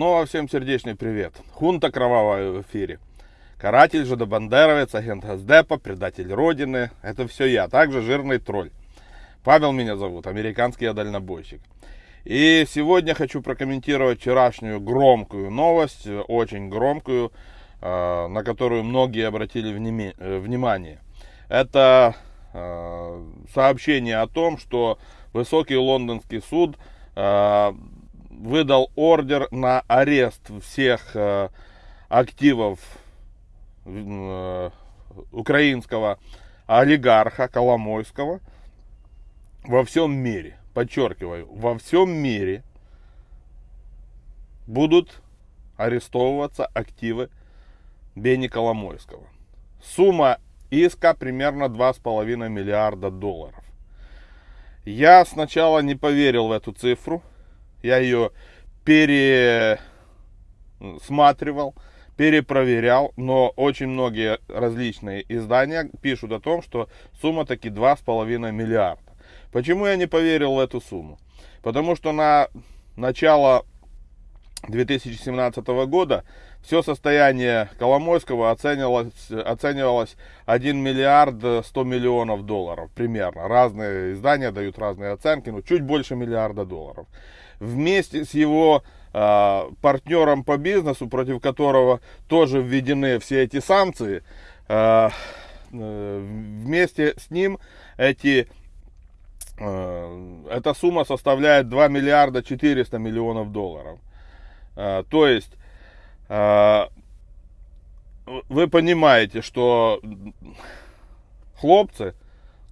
Снова всем сердечный привет. Хунта кровавая в эфире. Каратель, жидобандеровец, агент Газдепа, предатель Родины. Это все я. Также жирный тролль. Павел меня зовут, американский я дальнобойщик. И сегодня хочу прокомментировать вчерашнюю громкую новость, очень громкую, э, на которую многие обратили э, внимание. Это э, сообщение о том, что высокий лондонский суд выдал ордер на арест всех э, активов э, украинского олигарха Коломойского во всем мире. Подчеркиваю, во всем мире будут арестовываться активы Бени Коломойского. Сумма иска примерно 2,5 миллиарда долларов. Я сначала не поверил в эту цифру, я ее пересматривал, перепроверял, но очень многие различные издания пишут о том, что сумма таки 2,5 миллиарда. Почему я не поверил в эту сумму? Потому что на начало 2017 года все состояние Коломойского оценивалось, оценивалось 1 миллиард 100 миллионов долларов примерно. Разные издания дают разные оценки, но чуть больше миллиарда долларов вместе с его э, партнером по бизнесу, против которого тоже введены все эти санкции, э, вместе с ним эти, э, эта сумма составляет 2 миллиарда 400 миллионов долларов. То есть, вы понимаете, что хлопцы,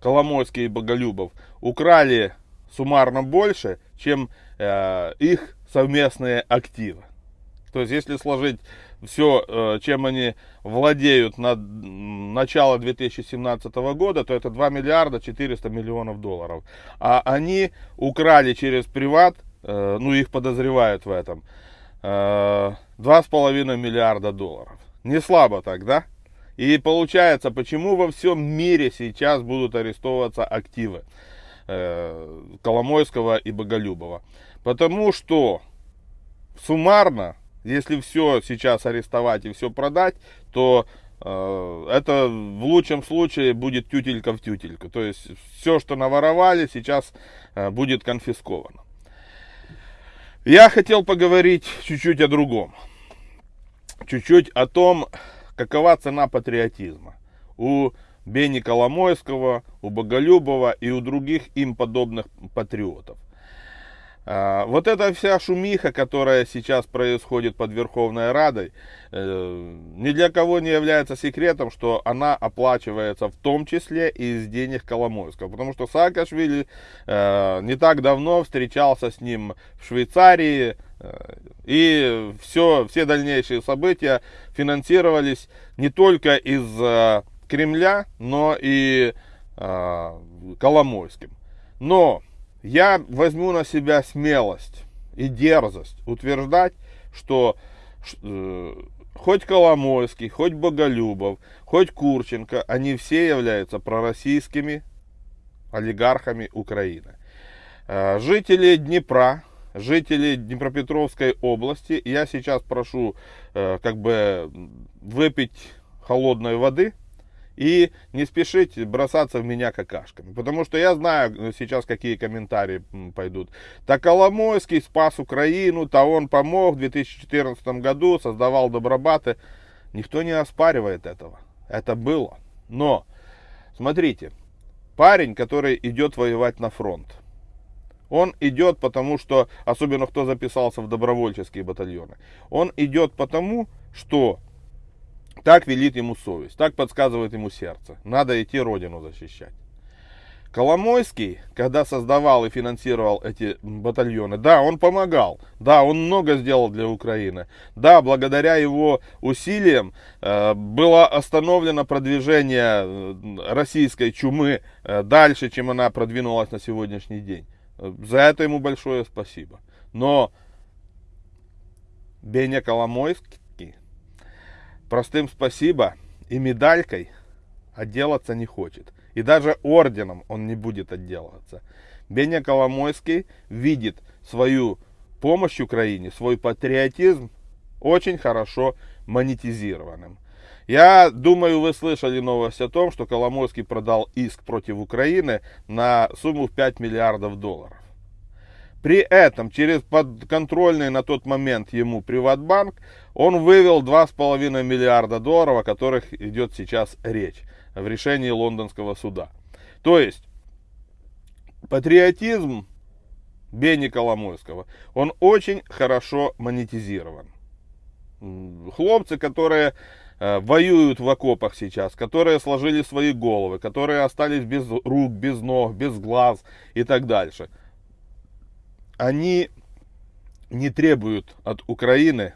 Коломойский и Боголюбов, украли суммарно больше, чем э, их совместные активы. То есть, если сложить все, э, чем они владеют на начало 2017 года, то это 2 миллиарда 400 миллионов долларов. А они украли через приват, э, ну их подозревают в этом, э, 2,5 миллиарда долларов. Не слабо так, да? И получается, почему во всем мире сейчас будут арестовываться активы? Э, Коломойского и Боголюбова. Потому что суммарно, если все сейчас арестовать и все продать, то э, это в лучшем случае будет тютелька в тютельку. То есть все, что наворовали, сейчас э, будет конфисковано. Я хотел поговорить чуть-чуть о другом. Чуть-чуть о том, какова цена патриотизма. У Бени Коломойского, у Боголюбова и у других им подобных патриотов. А, вот эта вся шумиха, которая сейчас происходит под Верховной Радой, э, ни для кого не является секретом, что она оплачивается в том числе из денег Коломойского. Потому что Саакашвили э, не так давно встречался с ним в Швейцарии, э, и все, все дальнейшие события финансировались не только из Кремля, но и э, Коломойским. Но я возьму на себя смелость и дерзость утверждать, что э, хоть Коломойский, хоть Боголюбов, хоть Курченко, они все являются пророссийскими олигархами Украины. Э, жители Днепра, жители Днепропетровской области, я сейчас прошу э, как бы выпить холодной воды, и не спешите бросаться в меня какашками. Потому что я знаю ну, сейчас, какие комментарии пойдут. Так Коломойский спас Украину, то он помог в 2014 году, создавал добробаты. Никто не оспаривает этого. Это было. Но, смотрите, парень, который идет воевать на фронт, он идет потому, что, особенно кто записался в добровольческие батальоны, он идет потому, что так велит ему совесть, так подсказывает ему сердце. Надо идти родину защищать. Коломойский, когда создавал и финансировал эти батальоны, да, он помогал, да, он много сделал для Украины, да, благодаря его усилиям э, было остановлено продвижение э, российской чумы э, дальше, чем она продвинулась на сегодняшний день. За это ему большое спасибо. Но Беня Коломойский простым спасибо и медалькой отделаться не хочет. И даже орденом он не будет отделываться. Беня Коломойский видит свою помощь Украине, свой патриотизм очень хорошо монетизированным. Я думаю, вы слышали новость о том, что Коломойский продал иск против Украины на сумму в 5 миллиардов долларов. При этом через подконтрольный на тот момент ему Приватбанк он вывел 2,5 миллиарда долларов, о которых идет сейчас речь в решении лондонского суда. То есть патриотизм Бени Коломойского, он очень хорошо монетизирован. Хлопцы, которые э, воюют в окопах сейчас, которые сложили свои головы, которые остались без рук, без ног, без глаз и так дальше. Они не требуют от Украины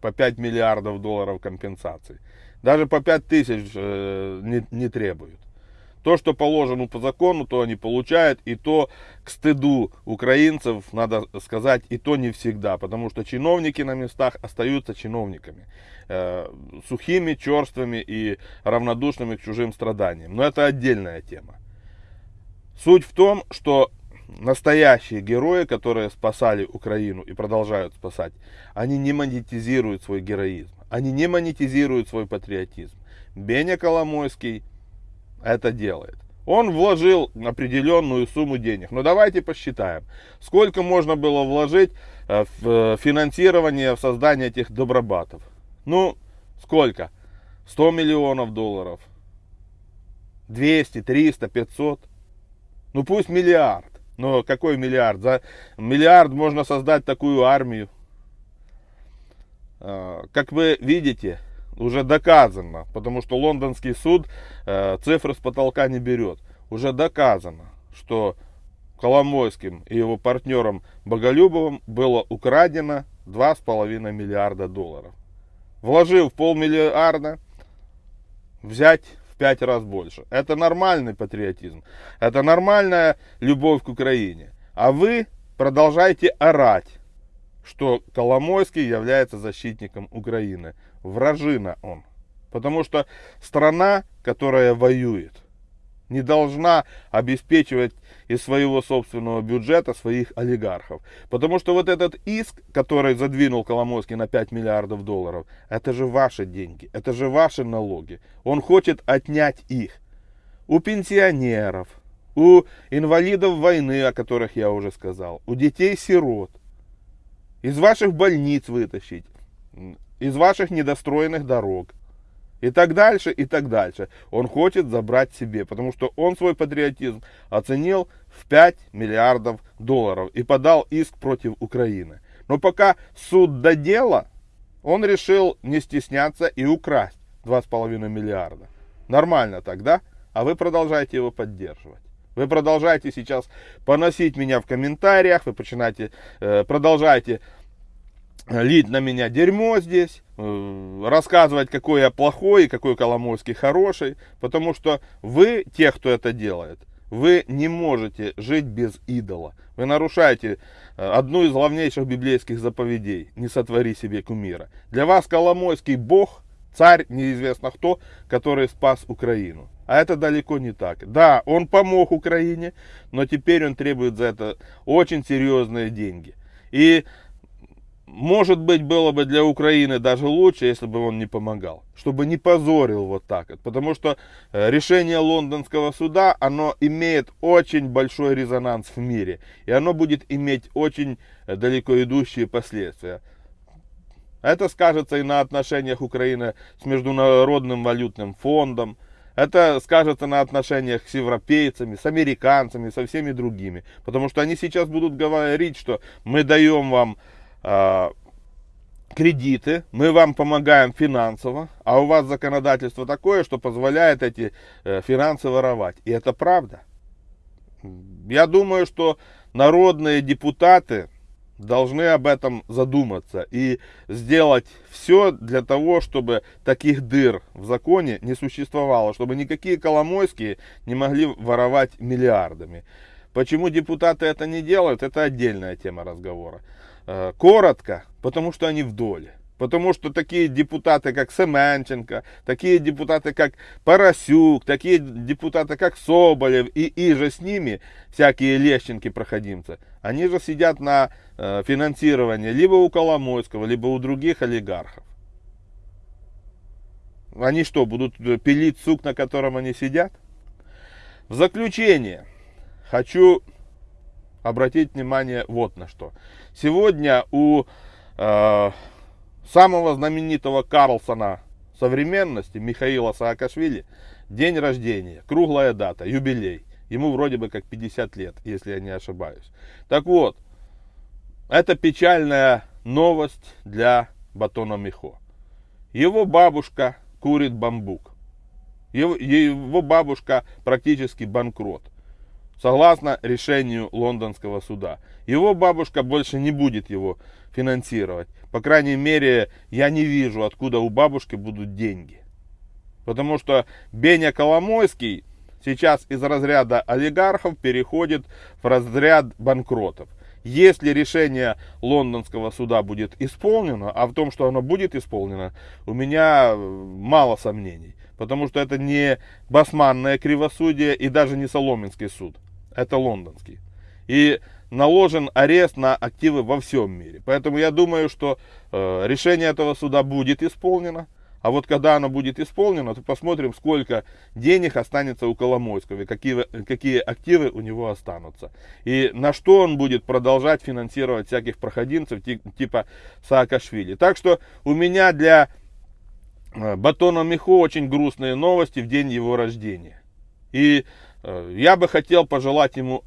по 5 миллиардов долларов компенсации. Даже по 5 тысяч э, не, не требуют. То, что положено по закону, то они получают, и то к стыду украинцев, надо сказать, и то не всегда, потому что чиновники на местах остаются чиновниками, э, сухими, черствыми и равнодушными к чужим страданиям. Но это отдельная тема. Суть в том, что настоящие герои, которые спасали Украину и продолжают спасать, они не монетизируют свой героизм, они не монетизируют свой патриотизм. Беня Коломойский это делает. Он вложил определенную сумму денег. Но давайте посчитаем, сколько можно было вложить э, в э, финансирование, в создание этих добробатов. Ну, сколько? 100 миллионов долларов. 200, 300, 500. Ну пусть миллиард. Но какой миллиард? За миллиард можно создать такую армию. Э, как вы видите, уже доказано, потому что лондонский суд э, цифры с потолка не берет. Уже доказано, что Коломойским и его партнером Боголюбовым было украдено 2,5 миллиарда долларов. Вложив полмиллиарда, взять 5 раз больше. Это нормальный патриотизм. Это нормальная любовь к Украине. А вы продолжаете орать что Коломойский является защитником Украины. Вражина он. Потому что страна, которая воюет, не должна обеспечивать из своего собственного бюджета своих олигархов. Потому что вот этот иск, который задвинул Коломойский на 5 миллиардов долларов, это же ваши деньги, это же ваши налоги. Он хочет отнять их у пенсионеров, у инвалидов войны, о которых я уже сказал, у детей-сирот из ваших больниц вытащить, из ваших недостроенных дорог. И так дальше, и так дальше. Он хочет забрать себе, потому что он свой патриотизм оценил в 5 миллиардов долларов и подал иск против Украины. Но пока суд до дела, он решил не стесняться и украсть 2,5 миллиарда. Нормально тогда, а вы продолжаете его поддерживать. Вы продолжаете сейчас поносить меня в комментариях, вы начинаете, э, продолжаете лить на меня дерьмо здесь, э, рассказывать, какой я плохой и какой Коломойский хороший, потому что вы, те, кто это делает, вы не можете жить без идола. Вы нарушаете э, одну из главнейших библейских заповедей. Не сотвори себе кумира. Для вас Коломойский Бог, царь, неизвестно кто, который спас Украину. А это далеко не так. Да, он помог Украине, но теперь он требует за это очень серьезные деньги. И может быть, было бы для Украины даже лучше, если бы он не помогал. Чтобы не позорил вот так. Потому что э, решение лондонского суда, оно имеет очень большой резонанс в мире. И оно будет иметь очень э, далеко идущие последствия. Это скажется и на отношениях Украины с Международным валютным фондом. Это скажется на отношениях с европейцами, с американцами, со всеми другими. Потому что они сейчас будут говорить, что мы даем вам кредиты, мы вам помогаем финансово, а у вас законодательство такое, что позволяет эти э, финансы воровать. И это правда. Я думаю, что народные депутаты должны об этом задуматься и сделать все для того, чтобы таких дыр в законе не существовало, чтобы никакие Коломойские не могли воровать миллиардами. Почему депутаты это не делают, это отдельная тема разговора. Э, коротко, потому что они в доле. Потому что такие депутаты, как Семенченко, такие депутаты, как Поросюк, такие депутаты, как Соболев и, и же с ними, всякие лещенки-проходимцы, они же сидят на э, финансировании либо у Коломойского, либо у других олигархов. Они что, будут пилить сук, на котором они сидят? В заключение хочу обратить внимание вот на что. Сегодня у э, самого знаменитого Карлсона современности, Михаила Саакашвили, день рождения, круглая дата, юбилей. Ему вроде бы как 50 лет, если я не ошибаюсь. Так вот, это печальная новость для Батона Михо. Его бабушка курит бамбук. Его, его бабушка практически банкрот. Согласно решению лондонского суда. Его бабушка больше не будет его финансировать. По крайней мере, я не вижу, откуда у бабушки будут деньги. Потому что Беня Коломойский сейчас из разряда олигархов переходит в разряд банкротов. Если решение лондонского суда будет исполнено, а в том, что оно будет исполнено, у меня мало сомнений. Потому что это не басманное кривосудие и даже не Соломенский суд. Это лондонский. И наложен арест на активы во всем мире. Поэтому я думаю, что э, решение этого суда будет исполнено. А вот когда оно будет исполнено, то посмотрим, сколько денег останется у Коломойского, и какие, какие активы у него останутся. И на что он будет продолжать финансировать всяких проходимцев типа Саакашвили. Так что у меня для э, Батона Михо очень грустные новости в день его рождения. И я бы хотел пожелать ему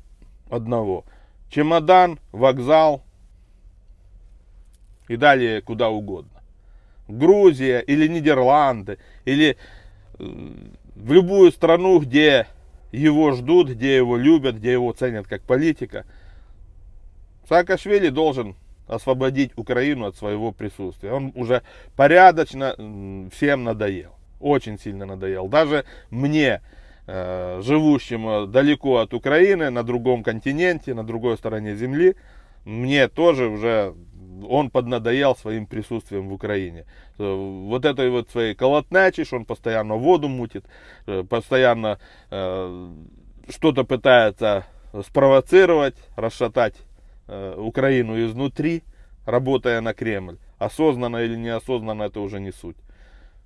одного – чемодан, вокзал и далее куда угодно. Грузия или Нидерланды, или э, в любую страну, где его ждут, где его любят, где его ценят как политика. Саакашвили должен освободить Украину от своего присутствия. Он уже порядочно всем надоел. Очень сильно надоел. Даже мне, Э, живущим далеко от Украины, на другом континенте, на другой стороне земли, мне тоже уже он поднадоел своим присутствием в Украине. Э, вот этой вот своей колотначишь, он постоянно воду мутит, э, постоянно э, что-то пытается спровоцировать, расшатать э, Украину изнутри, работая на Кремль. Осознанно или неосознанно это уже не суть.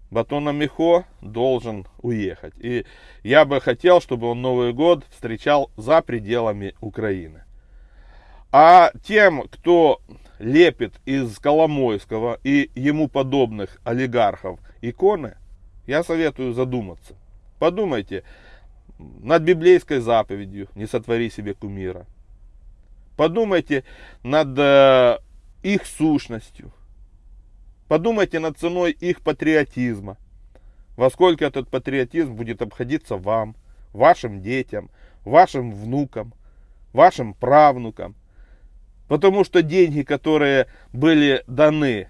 Батона Михо должен уехать. И я бы хотел, чтобы он Новый год встречал за пределами Украины. А тем, кто лепит из Коломойского и ему подобных олигархов иконы, я советую задуматься. Подумайте над библейской заповедью «Не сотвори себе кумира». Подумайте над э, их сущностью. Подумайте над ценой их патриотизма. Во сколько этот патриотизм будет обходиться вам, вашим детям, вашим внукам, вашим правнукам. Потому что деньги, которые были даны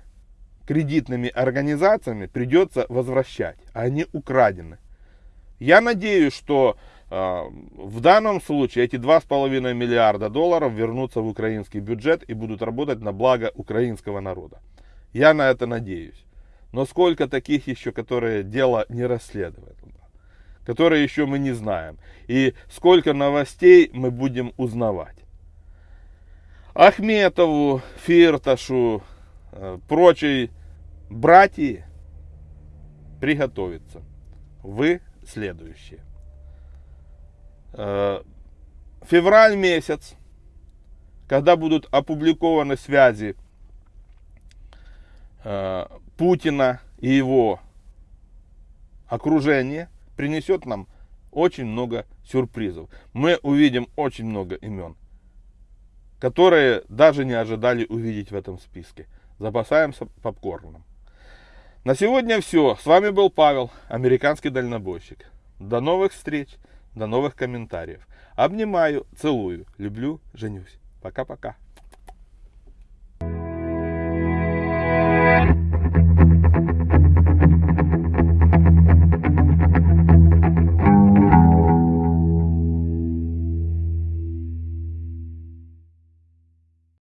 кредитными организациями, придется возвращать. А они украдены. Я надеюсь, что э, в данном случае эти 2,5 миллиарда долларов вернутся в украинский бюджет и будут работать на благо украинского народа. Я на это надеюсь. Но сколько таких еще, которые дело не расследуют, которые еще мы не знаем. И сколько новостей мы будем узнавать. Ахметову, Фирташу, э, прочей братьи приготовиться. Вы следующие. Э, февраль месяц, когда будут опубликованы связи Путина и его окружение принесет нам очень много сюрпризов. Мы увидим очень много имен, которые даже не ожидали увидеть в этом списке. Запасаемся попкорном. На сегодня все. С вами был Павел, американский дальнобойщик. До новых встреч, до новых комментариев. Обнимаю, целую, люблю, женюсь. Пока-пока.